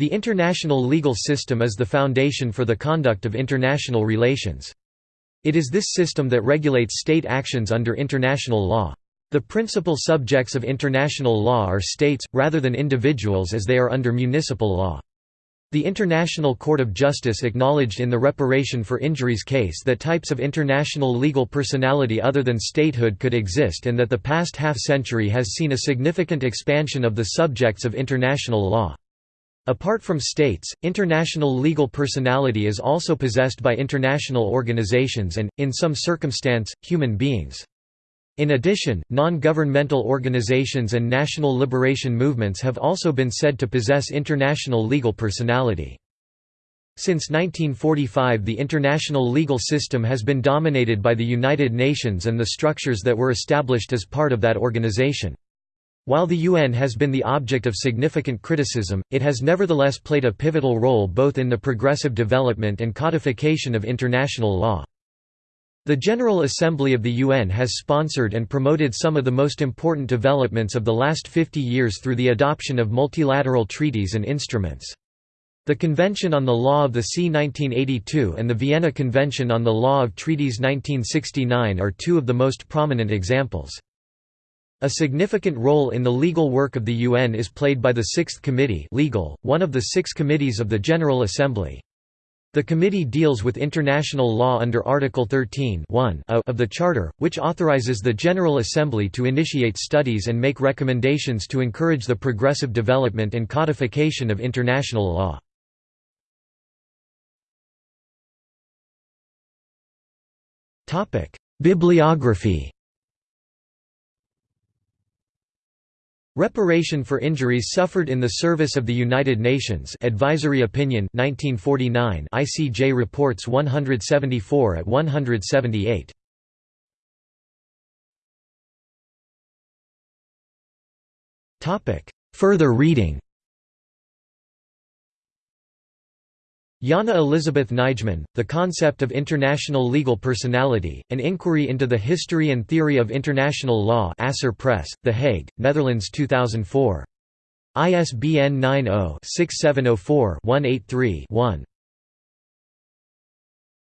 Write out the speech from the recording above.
The international legal system is the foundation for the conduct of international relations. It is this system that regulates state actions under international law. The principal subjects of international law are states, rather than individuals as they are under municipal law. The International Court of Justice acknowledged in the Reparation for Injuries case that types of international legal personality other than statehood could exist and that the past half-century has seen a significant expansion of the subjects of international law. Apart from states, international legal personality is also possessed by international organizations and, in some circumstance, human beings. In addition, non-governmental organizations and national liberation movements have also been said to possess international legal personality. Since 1945 the international legal system has been dominated by the United Nations and the structures that were established as part of that organization. While the UN has been the object of significant criticism, it has nevertheless played a pivotal role both in the progressive development and codification of international law. The General Assembly of the UN has sponsored and promoted some of the most important developments of the last 50 years through the adoption of multilateral treaties and instruments. The Convention on the Law of the Sea 1982 and the Vienna Convention on the Law of Treaties 1969 are two of the most prominent examples. A significant role in the legal work of the UN is played by the Sixth Committee legal, one of the six committees of the General Assembly. The committee deals with international law under Article 13 of the Charter, which authorizes the General Assembly to initiate studies and make recommendations to encourage the progressive development and codification of international law. Bibliography Reparation for injuries suffered in the service of the United Nations Advisory Opinion 1949 ICJ reports 174 at 178 Topic. Further reading Jana Elizabeth Nijman, The Concept of International Legal Personality, An Inquiry into the History and Theory of International Law Asser Press, The Hague, Netherlands 2004. ISBN 90-6704-183-1.